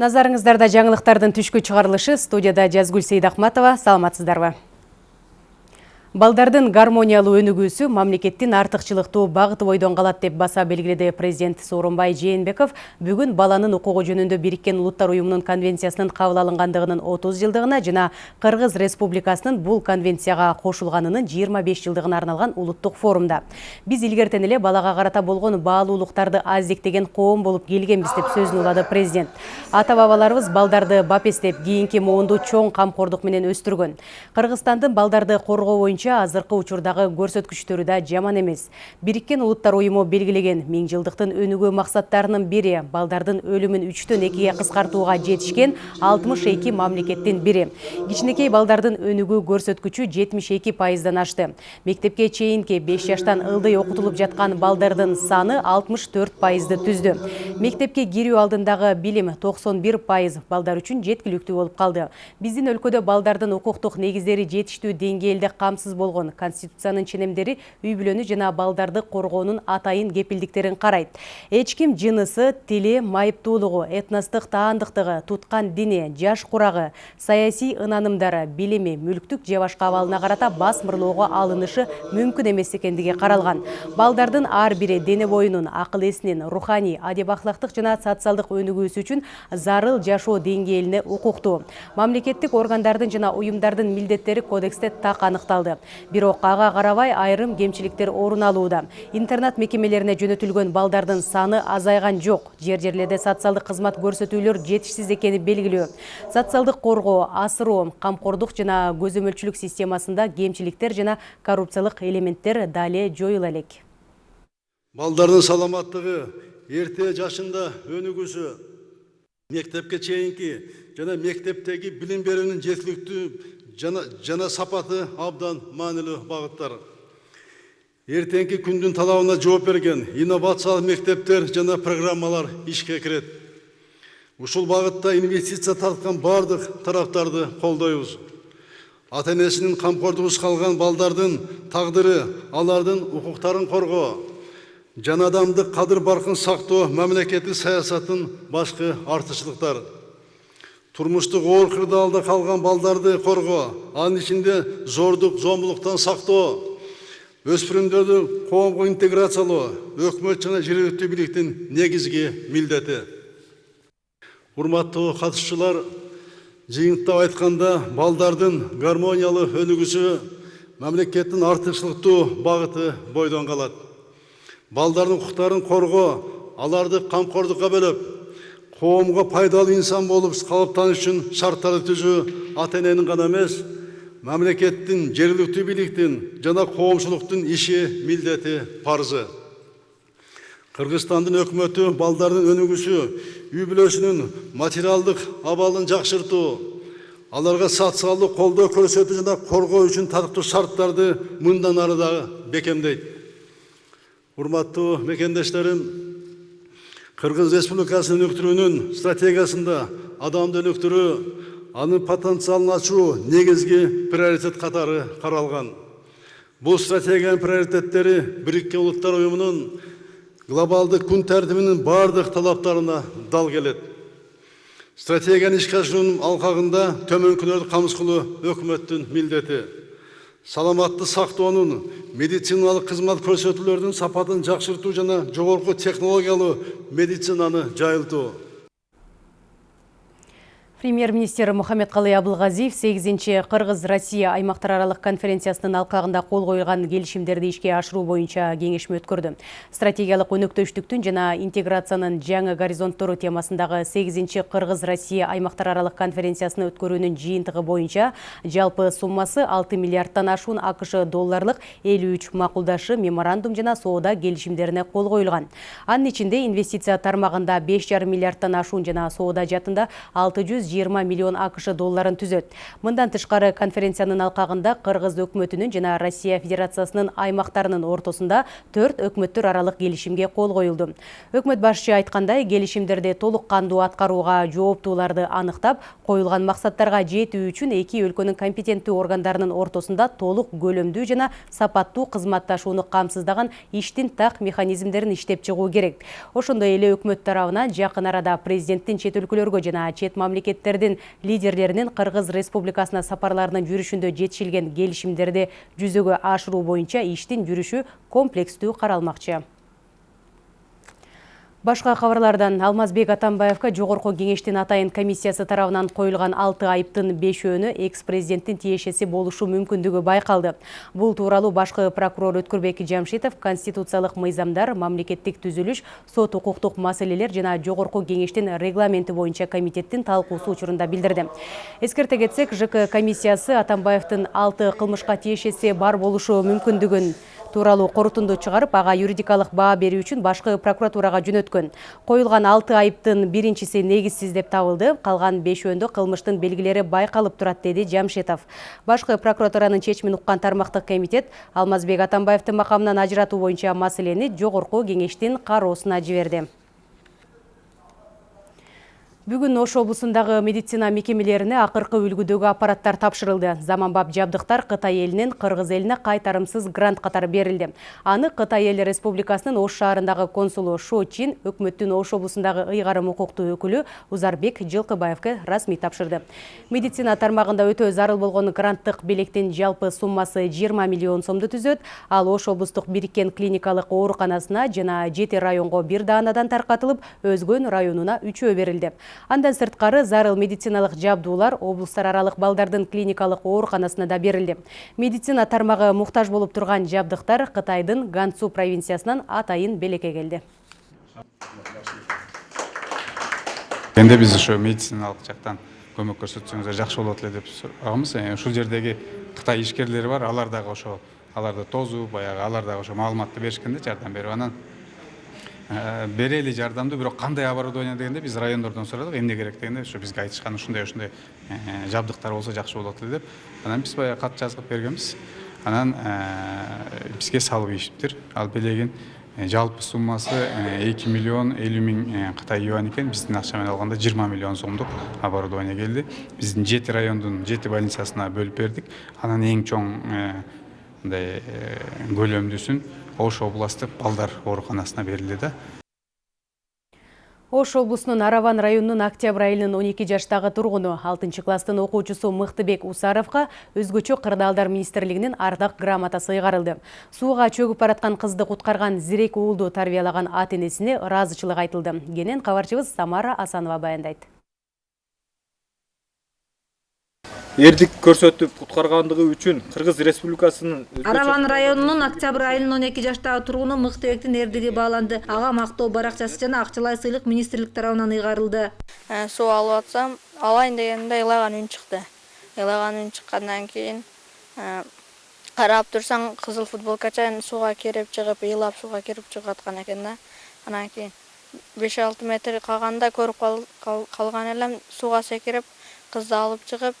Назарыңыздарда жаңылықтардың түшкі чығарылышы студияда Жазгүл Сейдахматова. Саламатсыздарбы. Балдардын гармониялы өнүгүүсү мамлекеттин артыкчылыктуу багыты бойдон калат деп баса белгиледи президент Сооронбай Жээнбеков бүгүн баланын укугу жөнүндө Бириккен Улуттар уюмунун конвенциясынын кабыл алынгандыгынын 30 жылдыгына жана Кыргыз Республикасынын бул конвенцияга кошулганынын 25 жылдыгына арналган улуттук форумда. Биз илгертен эле балага карата болгон баалуулуктарды аздектеген коом болуп келгенбиз деп сөзүн улады президент. Ата бабаларыбыз балдарды бапестеп, кийинки моонду чоң камкордук менен өстүргөн. Кыргызстандын балдарды коргоо боюнча боюнча азыркы учурдагы көрсөткүчтөрү да жаман эмес. Бириккен улуттар уюму белгилеген миң жылдыктын өнүгүү максаттарынын бири балдардын өлүмүн үчтөн экиге кыскартууга жетишкен алтымыш эки мамлекеттин бири. Кичинекей балдардын өнүгүү көрсөткүчү жетимиш эки пайыздан ашты. Мектепке чейинки беш жаштан ылдый окутулуп жаткан балдардын саны алтымыш төрт пайызды түздү. Мектепке кирүү алдындагы билим токсон бир пайыз балдар үчүн жеткиликтүү болуп калды. Биздин өлкөдө балдардын укуктук негиздери жетиштүү деңгээлде камсыз болгон конституциянын ченемдери үй бүлөнү жана балдарды коргоонун атайын кепилдиктерин карайт эч ким жынысы тили майыптуулугу этностук таандыктыгы туткан дини жаш курагы саясий ынанымдары билими мүлктүк же башка абалына карата басмырлоого алынышы мүмкүн эмес экендиги каралган балдардын ар бири дене боюнун акыл эсинин руханий адеп ахлактык жана социалдык өнүгүүсү үчүн зарыл жашоо деңгээлине укуктуу мамлекеттик органдардын жана уюмдардын милдеттери кодексте так аныкталды бирок ага карабай айрым кемчиликтер орун алууда. Интернат мекемелерине жөнөтүлгөн балдардын саны азайган жок. Жер жерлерде социалдык кызмат көрсөтүүлөр жетишсиз экени белгилүү. Социалдык коргоо асыроо камкордук жана көзөмөлчүлүк системасында кемчиликтер жана коррупциялык элементтер дали жоюла элек. Балдардын саламаттыгы эрте жашында өнүгүүсү мектепке чейинки жана мектептеги билим берүүнүн жеткиликтүү жана, жана сапаты абдан маанилүү багыттар эртеңки күндүн талабына жооп берген инновациялык мектептер жана программалар ишке кирет ушул багытта инвестиция тарткан баардык тараптарды колдойбуз ата энесинин камкордугусуз калган балдардын тагдыры алардын укуктарын коргоо жана адамдык кадыр баркын сактоо мамлекеттик саясаттын башкы артыкчылыктары турмуштук оор кырдаалда калган балдарды коргоо анын ичинде зордук зомбулуктан сактоо өспүрүмдөрдү коомго интеграциялоо өкмөт жана жергиликтүү бийликтин негизги милдети урматтуу катышуучулар жыйынтыктап айтканда балдардын гармониялуу өнүгүүсү мамлекеттин артыкчылыктуу багыты бойдон калат балдардын укуктарын коргоо аларды камкордукка бөлөп коомго пайдалуу инсан болуп калыптаныш үчүн шарттарды түзүү ата эненин гана эмес мамлекеттин жергиликтүү бийликтин жана коомчулуктун иши милдети парзы кыргызстандын өкмөтү балдардын өнүгүүсү үй бүлөсүнүн материалдык абалын жакшыртуу аларга социалдык колдоо көрсөтүү жана коргоо үчүн татыктуу шарттарды мындан ары дагы бекемдейт урматтуу мекендештерим Кыргыз Республикасынын өнүктүрүүнүн стратегиясында адамды өнүктүрүү, анын потенциалын ачуу негизги приоритет катары каралган. Бул стратегиянын приоритеттери Бириккен Улуттар уюмунун глобалдык күн тартибинин бардык талаптарына дал келет. Стратегияны ишке ашыруунун алкагында төмөнкүлөрдү камсыз кылуу өкмөттүн милдети саламатты сактоонун медициналык кызмат көрсөтүүлөрдүн сапатын жакшыртуу жана жогорку технологиялуу медицинаны жайылтуу Премьер-министр Мухаммед-Калый Абылгазиев 8-нче Кыргыз-Россия аймактар аралык конференциясынын алкагында кол коюлган келишимдерди ишке ашыруу боюнча кеңешме өткөрдү. Стратегиялык өнөктөштүктүн жана интеграциянын жаңы горизонттору темасындагы 8-нче Кыргыз-Россия аймактар аралык конференциясыны өткөрүүнүн жыйынтыгы боюнча жалпы суммасы 6 миллиардтан ашуун АКШ долларлык 53 макулдашы меморандум жана соода келишимдерине кол коюлган. Анын ичинде инвестиция тармагында 5,5 миллиардтан ашуун жана соода жатында 600 120 миллион акш долларын түзөт мындан тышкары конференциянын алкагында кыргыз өкмөтүнүн жана россия федерациясынын аймактарынын ортосунда төрт өкмөттөр аралык келишимге кол коюлду өкмөт башчы айткандай келишимдерди толук кандуу аткарууга жооптууларды аныктап коюлган максаттарга жетүү үчүн эки өлкөнүн компетенттүү органдарынын ортосунда толук көлөмдүү жана сапаттуу кызматташууну камсыздаган иштин так механизмдерин иштеп чыгуу керек. Ошондой эле өкмөт тарабынан жакын арада президенттин чет өлкөлөргө жана чет мамлекеттердин лидерлеринин кыргыз республикасына сапарларынын жүрүшүндө жетишилген келишимдерди жүзөгө ашыруу боюнча иштин жүрүшү комплекстүү каралмакчы Башка кабарлардан Алмазбек Атамбаевка жогорку кеңештин атайын комиссиясы тарабынан коюлган 6 айыптын 5өөнү экс-президенттин тиешеси болушу мүмкүндүгү байкалды. Бул тууралуу башкы прокурор Өткүрбек Жамшитов конституциялык мыйзамдар, мамлекеттик түзүлүш, сот укуктук маселелер жана жогорку кеңештин регламенти боюнча комитеттин талкуусу учурунда билдирди. Эскерте кетсек, ЖК комиссиясы Атамбаевдин 6 кылмышка тиешеси бар болушу мүмкүндүгүн тууралуу корутунду чыгарып ага юридикалык баа берүү үчүн башкы прокуратурага жөнөткөн. Коюлган алты айыптын биринчиси негизсиз деп табылды. Калган бешөөндө кылмыштын белгилери байкалып турат деди жамшитов башкы прокуратуранын чечимин уккан тармактык комитет алмазбек атамбаевдин макамынан ажыратуу боюнча маселени жогорку кеңештин кароосуна жиберди Бүгін Ош облысындағы медицина мекемелеріне ақырқы үлгүдөгү аппараттар тапшырылды. Заманбап жабдықтар Қытай елінен Қырғыз еліне қайтарымсыз грант қатары берілді. Аны Қытай елі республикасының Ош шаарындағы консулы Шо Чин өкмөттүн Ош облысындағы ыйгарым укуктуу өкүлү Узарбек Жылкыбаевка расмий тапшырды. Медицина тармагында өтө зарыл болгон гранттык белектин жалпы суммасы 20 миллион сомду түзөт. Ал Ош облустук бириккен клиникалык ооруканасына жана жети районго бир даанадан таркатылып, өзгөн районуна үчөө берилди. Андан сырткары зарыл медициналык жабдуулар облустар аралык балдардын клиникалык ооруканасына да берилди. Медицина тармагы муктаж болуп турган жабдыктар Кытайдын Гансу провинциясынан атайын белекке келди. Энди биз ошо медициналык жактан көмөк көрсөтсөңүздөр жакшы болот эле деп сураганбыз. Ушул жердеги Кытай ишкерлери бар, алар дагы ошо аларды тозуп, баягы алар дагы ошо маалыматты беришкен да жардам берип анан берели жардамды бирок кандай оборудование дегенде биз райондордон сурадык эмне керек дегенде ошо бизге айтышкан ушундай ушундай жабдыктар болсо жакшы болот эле деп анан биз баягы кат жазып бергенбиз анан бизге салып ийишиптир ал белегин жалпы суммасы эки миллион элүү миң кытай юань экен биздин акча менен алганда жыйырма миллион сомдук оборудование келди биздин жети райондун жети больницасына бөлүп бердик анан эң чоң мындай көлөмдүүсүн ош областтык балдар ооруканасына берилди да Ош облусунун Араван районунун Октябрь айылынын 12 жаштагы тургуну 6 класстын окуучусу Мыктыбек Усаровга өзгөчө кырдаалдар министрлигинин ардак грамотасы ыйгарылды. Сууга чөгүп бараткан кызды куткарган зирек уулду тарбиялаган ата ыраазычылык айтылды. Кенен кабарчыбыз Самара Асанова баяндайт. Эрдик көрсөтүп куткаргандыгы үчүн кыргыз республикасынын араван районунун октябрь айылынын он эки жаштагы тургуну мыктыбектин эрдиги бааланды ага мактоо баракчасы жана акчалай сыйлык министрлик тарабынан ыйгарылды э, суу алып атсам алайын дегенде ыйлаган үн чыкты ыйлаган үн чыккандан кийин карап турсаң кызыл футболкача сууга кирип чыгып ыйлап сууга кирип чыгып аткан экен да. Анан кийин беш алты метр калганда көрүп калган элем сууга секирип кызды алып чыгып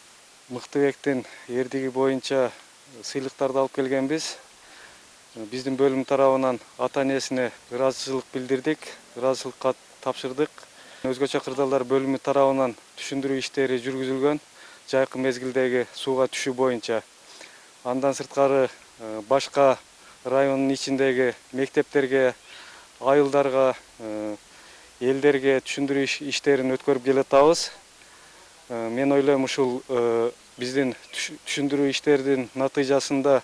мыктыбектин эрдиги боюнча сыйлыктарды алып келгенбиз. Биздин бөлүм тарабынан ата энесине ыраазычылык билдирдик ыраазычылык кат тапшырдык. Өзгөчө кырдаалдар бөлүмү тарабынан түшүндүрүү иштери жүргүзүлгөн жайкы мезгилдеги сууга түшүү боюнча. Андан сырткары э, башка райондун ичиндеги мектептерге айылдарга э, элдерге түшүндүрүү иштерин өткөрүп келатабыз. Э, мен ойлойм ушул биздин түшүндүрүү иштердин натыйжасында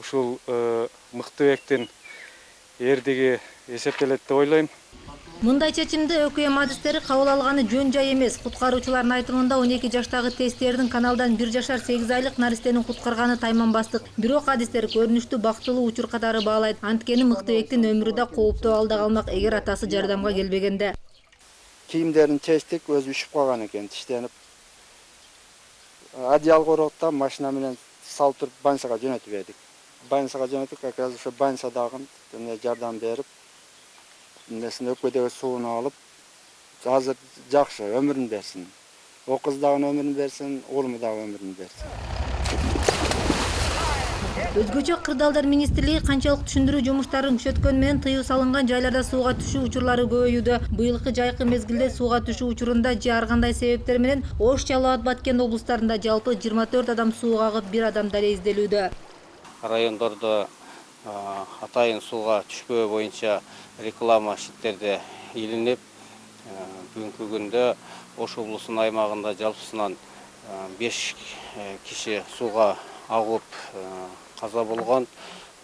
ушул э, мыктыбектин эрдиги эсептелет деп ойлойм мындай чечимди өкм адистери кабыл алганы жөн жай эмес куткаруучулардын айтымында он эки жаштагы тесттердин каналдан бир жашар сегиз айлык наристени куткарганы тайманбастык бирок адистер көрүнүштү бактылуу учур катары баалайт анткени мыктыбектин өмүрү да кооптуу абалда калмак эгер атасы жардамга келбегенде. Кийимдерин чечтик өзү үшүп калган экен тиштенип одеяло короп да машина менен салып туруп больницага жөнөтүп бердик. Больницага жөнөттүк как раз ошо больницадагы жардам берип эмнесин өпкөдөгү сууну алып азыр жакшы өмүрүн берсин. О кыз дагы өмүрүн берсин уулума дагы өмүрүн берсин. Өзгөчө кырдаалдар министрлиги канчалык түшүндүрүү жумуштарын күчөткөнү менен тыюу салынган жайларда сууга түшүү учурлары көбөйүүдө. Быйылкы жайкы мезгилде сууга түшүү учурунда же ар кандай себептер менен ош жалал абад баткен облустарында жалпы жыйырма төрт адам сууга агып бир адам дале изделүүдө. Райондордо атайын сууга түшпөө боюнча реклама щиттерде илинип бүгүнкү күндө ош облусунун аймагында жалпысынан беш э, киши сууга агып каза болгон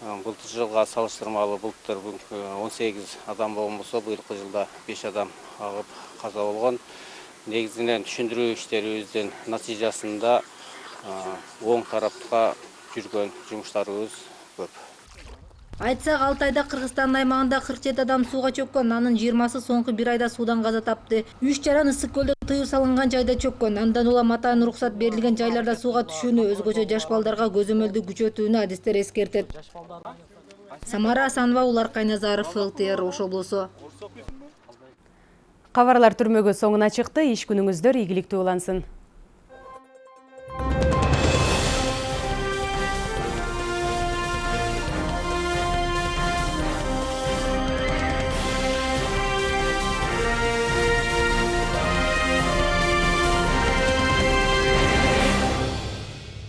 былтыр жылга салыштырмалуу былтыр он сегиз адам болгон болсо быйылкы жылда беш адам агып каза болгон негизинен түшүндүрүү иштерибиздин натыйжасында оң тарапка жүргөн жумуштарыбыз көп. Айтсак алты айда кыргызстандын аймагында кырк жети адам сууга чөккөн анын жыйырмасы соңку бир айда суудан каза тапты. Үч жаран ысык көлдө тыюу салынган жайда чөккөн андан улам атайын уруксат берилген жайларда сууга түшүүнү өзгөчө жаш балдарга көзөмөлдү күчөтүүнү адистер эскертет самара асанова улар кайназаров лтр ош облусу Кабарлар түрмөгү соңуна чыкты. Иш күнүңүздөр ийгиликтүү улансын.